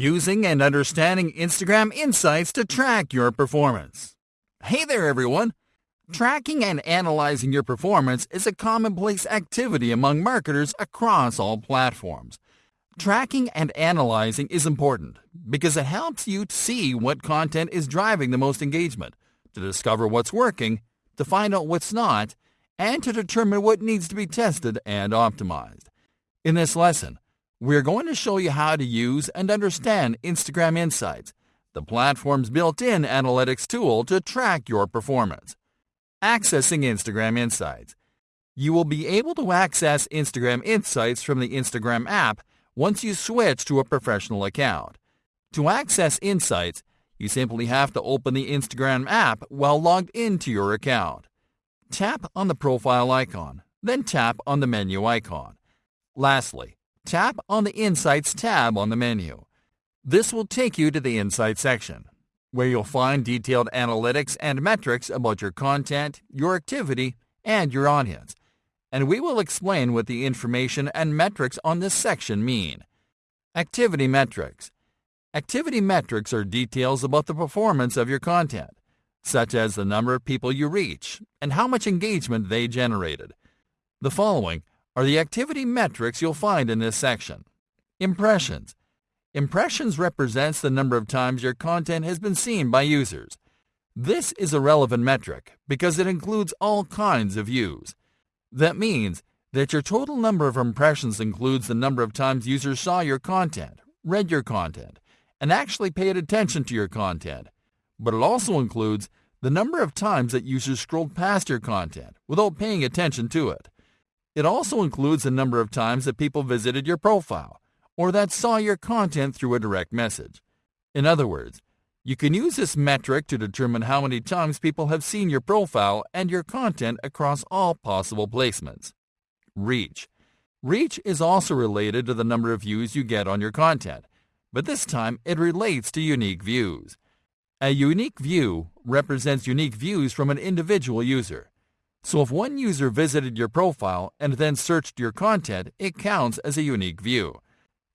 Using and understanding Instagram Insights to track your performance. Hey there, everyone. Tracking and analyzing your performance is a commonplace activity among marketers across all platforms. Tracking and analyzing is important because it helps you see what content is driving the most engagement, to discover what's working, to find out what's not, and to determine what needs to be tested and optimized. In this lesson, we're going to show you how to use and understand Instagram Insights, the platform's built-in analytics tool to track your performance. Accessing Instagram Insights. You will be able to access Instagram Insights from the Instagram app once you switch to a professional account. To access Insights, you simply have to open the Instagram app while logged into your account. Tap on the profile icon, then tap on the menu icon. Lastly, tap on the Insights tab on the menu. This will take you to the Insights section, where you'll find detailed analytics and metrics about your content, your activity, and your audience. And we will explain what the information and metrics on this section mean. Activity Metrics Activity metrics are details about the performance of your content, such as the number of people you reach and how much engagement they generated. The following are the activity metrics you'll find in this section. Impressions. Impressions represents the number of times your content has been seen by users. This is a relevant metric because it includes all kinds of views. That means that your total number of impressions includes the number of times users saw your content, read your content, and actually paid attention to your content. But it also includes the number of times that users scrolled past your content without paying attention to it. It also includes the number of times that people visited your profile or that saw your content through a direct message. In other words, you can use this metric to determine how many times people have seen your profile and your content across all possible placements. Reach. Reach is also related to the number of views you get on your content but this time it relates to unique views. A unique view represents unique views from an individual user. So if one user visited your profile and then searched your content, it counts as a unique view.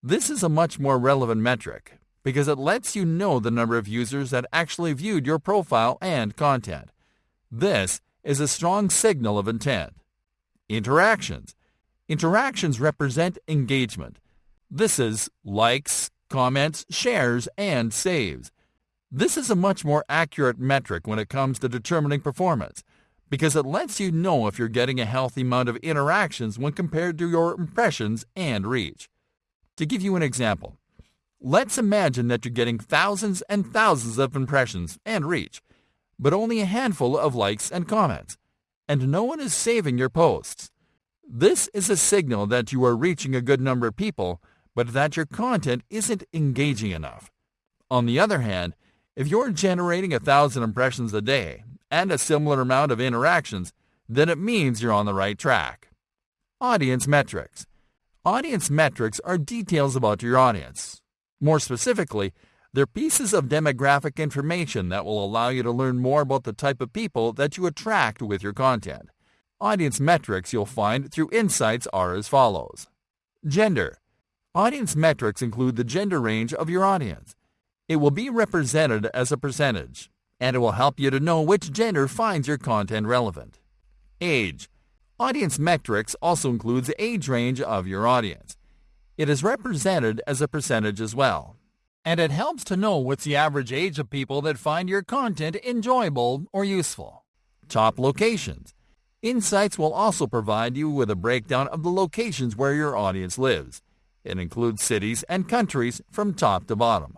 This is a much more relevant metric because it lets you know the number of users that actually viewed your profile and content. This is a strong signal of intent. Interactions. Interactions represent engagement. This is likes, comments, shares, and saves. This is a much more accurate metric when it comes to determining performance because it lets you know if you're getting a healthy amount of interactions when compared to your impressions and reach. To give you an example, let's imagine that you're getting thousands and thousands of impressions and reach, but only a handful of likes and comments, and no one is saving your posts. This is a signal that you are reaching a good number of people but that your content isn't engaging enough. On the other hand, if you're generating a thousand impressions a day and a similar amount of interactions, then it means you're on the right track. Audience metrics. Audience metrics are details about your audience. More specifically, they're pieces of demographic information that will allow you to learn more about the type of people that you attract with your content. Audience metrics you'll find through insights are as follows. Gender. Audience metrics include the gender range of your audience. It will be represented as a percentage, and it will help you to know which gender finds your content relevant. Age. Audience metrics also includes the age range of your audience. It is represented as a percentage as well. And it helps to know what's the average age of people that find your content enjoyable or useful. Top locations. Insights will also provide you with a breakdown of the locations where your audience lives. It includes cities and countries from top to bottom.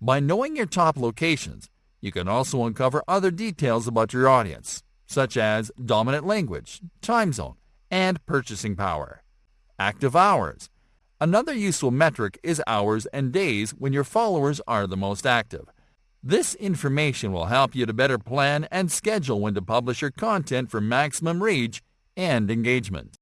By knowing your top locations, you can also uncover other details about your audience, such as dominant language, time zone, and purchasing power. Active hours. Another useful metric is hours and days when your followers are the most active. This information will help you to better plan and schedule when to publish your content for maximum reach and engagement.